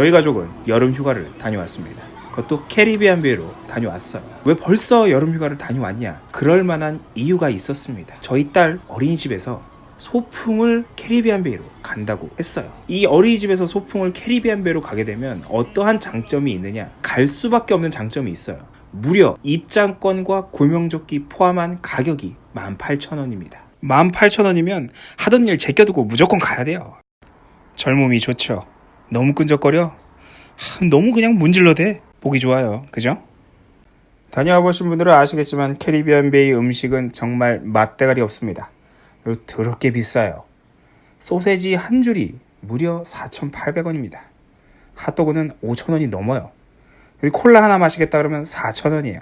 저희 가족은 여름 휴가를 다녀왔습니다. 그것도 캐리비안 베이로 다녀왔어요. 왜 벌써 여름 휴가를 다녀왔냐? 그럴 만한 이유가 있었습니다. 저희 딸 어린이집에서 소풍을 캐리비안 베이로 간다고 했어요. 이 어린이집에서 소풍을 캐리비안 베이로 가게 되면 어떠한 장점이 있느냐? 갈 수밖에 없는 장점이 있어요. 무려 입장권과 구명조끼 포함한 가격이 18,000원입니다. 18,000원이면 하던 일 제껴두고 무조건 가야 돼요. 젊음이 좋죠. 너무 끈적거려? 하, 너무 그냥 문질러대. 보기 좋아요. 그죠? 다녀와 보신 분들은 아시겠지만 캐리비안 베이 음식은 정말 맛대가리 없습니다. 그리고 더럽게 비싸요. 소세지 한 줄이 무려 4,800원입니다. 핫도그는 5,000원이 넘어요. 여기 콜라 하나 마시겠다 그러면 4,000원이에요.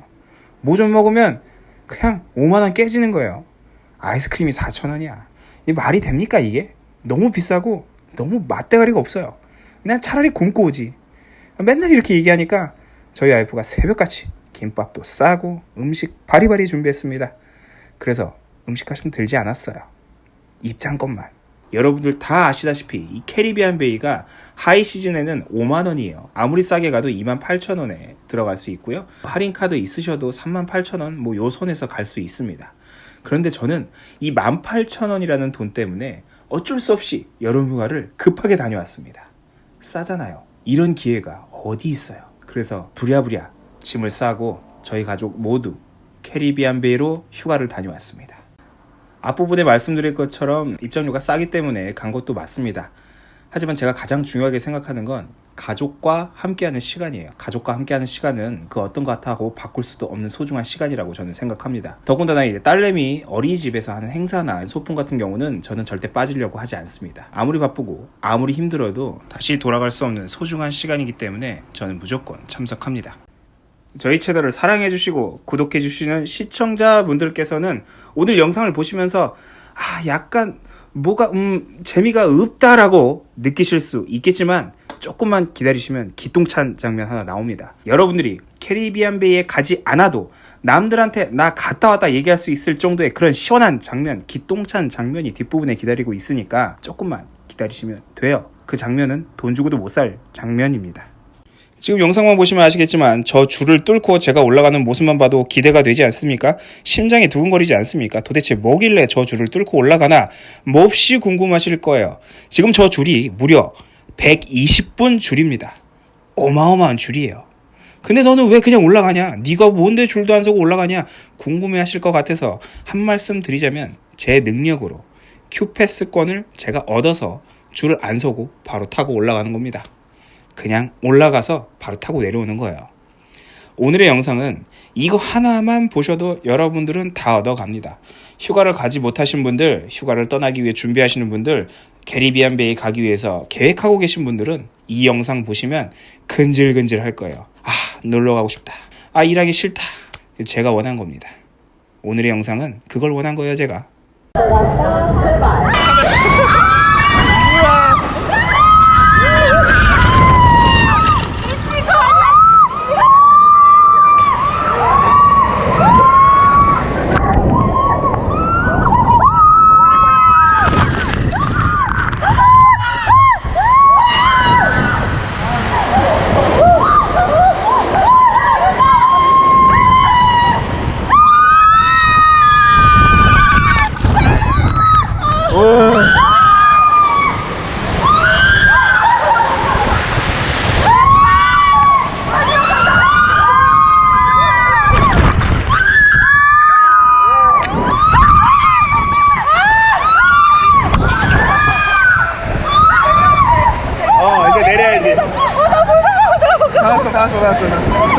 뭐 좀 먹으면 그냥 5만원 깨지는 거예요. 아이스크림이 4,000원이야. 이 말이 됩니까 이게? 너무 비싸고 너무 맛대가리가 없어요. 그냥 차라리 굶고 오지. 맨날 이렇게 얘기하니까 저희 와이프가 새벽같이 김밥도 싸고 음식 바리바리 준비했습니다. 그래서 음식값은 들지 않았어요. 입장권만. 여러분들 다 아시다시피 이 캐리비안 베이가 high season에는 5만 원이에요. 아무리 싸게 가도 2만 8천 원에 들어갈 수 있고요. 할인 카드 있으셔도 3만 8천 원 뭐 요 선에서 갈 수 있습니다. 그런데 저는 이 18,000원이라는 돈 때문에 어쩔 수 없이 여름 휴가를 급하게 다녀왔습니다. 싸잖아요. 이런 기회가 어디 있어요. 그래서 부랴부랴 짐을 싸고 저희 가족 모두 캐리비안 베이로 휴가를 다녀왔습니다. 앞부분에 말씀드릴 것처럼 입장료가 싸기 때문에 간 것도 맞습니다. 하지만 제가 가장 중요하게 생각하는 건 가족과 함께하는 시간이에요. 가족과 함께하는 시간은 그 어떤 것 같아고 바꿀 수도 없는 소중한 시간이라고 저는 생각합니다. 더군다나 이제 딸내미 어린이집에서 하는 행사나 소풍 같은 경우는 저는 절대 빠지려고 하지 않습니다. 아무리 바쁘고 아무리 힘들어도 다시 돌아갈 수 없는 소중한 시간이기 때문에 저는 무조건 참석합니다. 저희 채널을 사랑해주시고 구독해주시는 시청자분들께서는 오늘 영상을 보시면서 아, 약간 뭐가 음 재미가 없다라고 느끼실 수 있겠지만 조금만 기다리시면 기똥찬 장면 하나 나옵니다. 여러분들이 캐리비안 베이에 가지 않아도 남들한테 나 갔다 왔다 얘기할 수 있을 정도의 그런 시원한 장면, 기똥찬 장면이 뒷부분에 기다리고 있으니까 조금만 기다리시면 돼요. 그 장면은 돈 주고도 못 살 장면입니다. 지금 영상만 보시면 아시겠지만 저 줄을 뚫고 제가 올라가는 모습만 봐도 기대가 되지 않습니까? 심장이 두근거리지 않습니까? 도대체 뭐길래 저 줄을 뚫고 올라가나 몹시 궁금하실 거예요. 지금 저 줄이 무려 120분 줄입니다. 어마어마한 줄이에요. 근데 너는 왜 그냥 올라가냐? 네가 뭔데 줄도 안 서고 올라가냐? 궁금해 하실 것 같아서 한 말씀 드리자면 제 능력으로 큐패스권을 제가 얻어서 줄을 안 서고 바로 타고 올라가는 겁니다. 그냥 올라가서 바로 타고 내려오는 거예요. 오늘의 영상은 이거 하나만 보셔도 여러분들은 다 얻어갑니다. 휴가를 가지 못하신 분들, 휴가를 떠나기 위해 준비하시는 분들, 캐리비안 베이 가기 위해서 계획하고 계신 분들은 이 영상 보시면 근질근질 할 거예요. 아, 놀러 가고 싶다. 아, 일하기 싫다. 제가 원한 겁니다. 오늘의 영상은 그걸 원한 거예요, 제가. 어,